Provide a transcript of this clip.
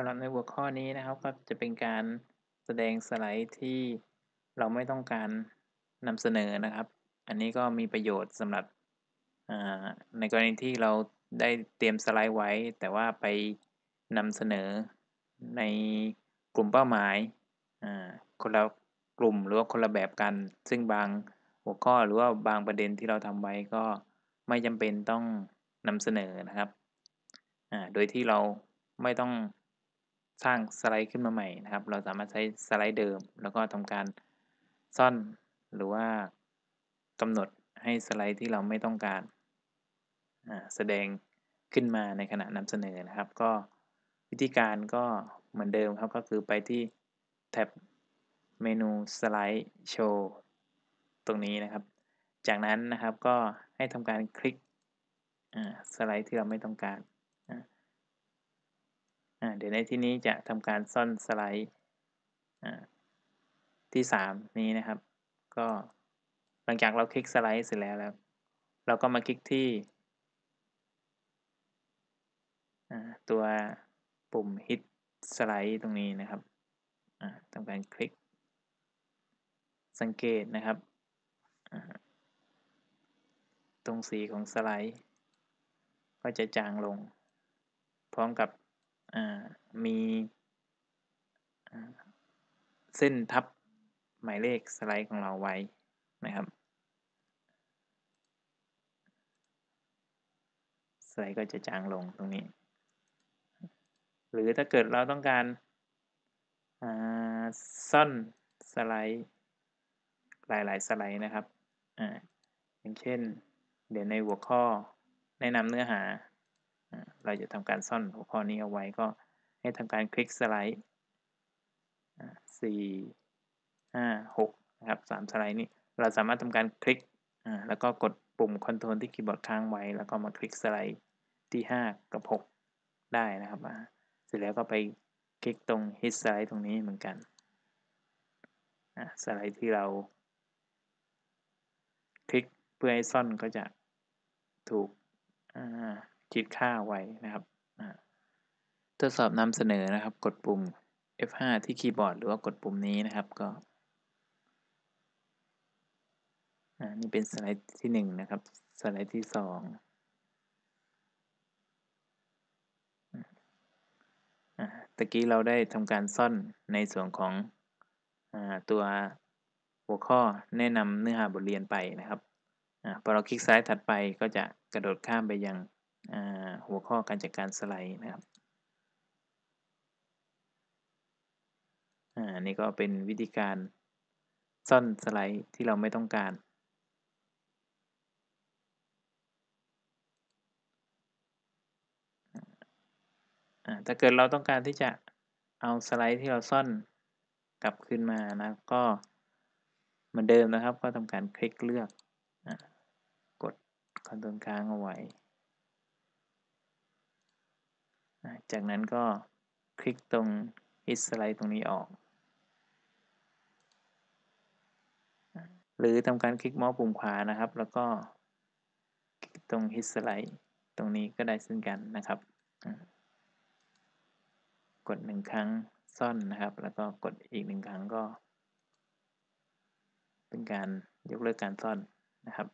ำหรับในหัวข้อนี้นะครับก็จะเป็นการแสดงสไลด์ที่เราไม่ต้องการนำเสนอนะครับ อันนี้ก็มีประโยชน์สำหรับในกรณีที่เราได้เตรียมสไลด์ไว้ แต่ว่าไปนำเสนอในกลุ่มเป้าหมายคนละกลุ่มหรือว่าคนละแบบกัน ซึ่งบางหัวข้อหรือว่าบางประเด็นที่เราทำไว้ก็ไม่จำเป็นต้องนำเสนอนะครับ โดยที่เราไม่ต้อง สร้างสไลด์ขึ้นมาใหม่นะครับ เราสามารถใช้สไลด์เดิม แล้วก็ทำการซ่อนหรือว่ากำหนดให้สไลด์ที่เราไม่ต้องการแสดงขึ้นมาในขณะนำเสนอนะครับ ก็วิธีการก็เหมือนเดิมครับก็คือไปที่แท็บเมนูสไลด์โชว์ตรงนี้นะครับ จากนั้นนะครับก็ให้ทำการคลิกสไลด์ที่เราไม่ต้องการ เดี๋ยวในที่นี้จะทำการซ่อนสไลด์ที่ 3 นี้นะครับ ก็หลังจากเราคลิกสไลด์เสร็จแล้วแล้ว เราก็มาคลิกที่ตัวปุ่ม hit สไลด์ตรงนี้นะครับทำการคลิก สังเกตนะครับ ตรงสีของสไลด์ ก็จะจางลง พร้อมกับ มีเส้นทับหมายเลขสไลด์ของเราไว้นะครับ สไลด์ก็จะจางลงตรงนี้ หรือถ้าเกิดเราต้องการซ่อนสไลด์หลายๆสไลด์นะครับออย่างเช่น เดี๋ยวในหัวข้อแนะนำเนื้อหา เราจะทำการซ่อนหัวข้อนี้เอาไว้ก็ให้ทำการคลิกสไลด์สี่ห้าหกนะครับสามสไลด์นี้เราสามารถทำการคลิกแล้วก็กดปุ่มคอนโทรลที่คีย์บอร์ดค้างไว้ แล้วก็มาคลิกสไลด์ที่ 5 กับ 6 ได้นะครับเสร็จแล้วก็ไปคลิกตรง hit สไลด์ตรงนี้เหมือนกันสไลด์ที่เรา คลิกเพื่อให้ซ่อนก็จะถูก คิดค่าไว้นะครับทดสอบนำเสนอนะครับ กดปุ่ม F5 ที่คีย์บอร์ดหรือว่ากดปุ่มนี้นะครับก็นี่เป็นสไลด์ที่1นะครับ สไลด์ที่ 2ตะกี้เราได้ทำการซ่อนในส่วนของอตัวหัวข้อแนะนำเนื้อหาบทเรียนไปนะครับอพอเราคลิกซ้ายถัดไปก็จะกระโดดข้ามไปยัง หัวข้อการจัดการสไลด์นะครับอันนี้ก็เป็นวิธีการซ่อนสไลด์ที่เราไม่ต้องการ ถ้าเกิดเราต้องการที่จะเอาสไลด์ที่เราซ่อนกลับขึ้นมานะก็เหมือนเดิมนะครับ ก็ทำการคลิกเลือกกดคอนโทรลค้างเอาไว้ จากนั้นก็คลิกตรง hit สไลด์ตรงนี้ออก หรือทำการคลิกเมาส์ปุ่มขวานะครับ แล้วก็คลิกตรง hit สไลด์ตรงนี้ก็ได้เช่นกันนะครับ กดหนึ่งครั้งซ่อนนะครับ แล้วก็กดอีกหนึ่งครั้งก็ เป็นการยกเลิกการซ่อนนะครับ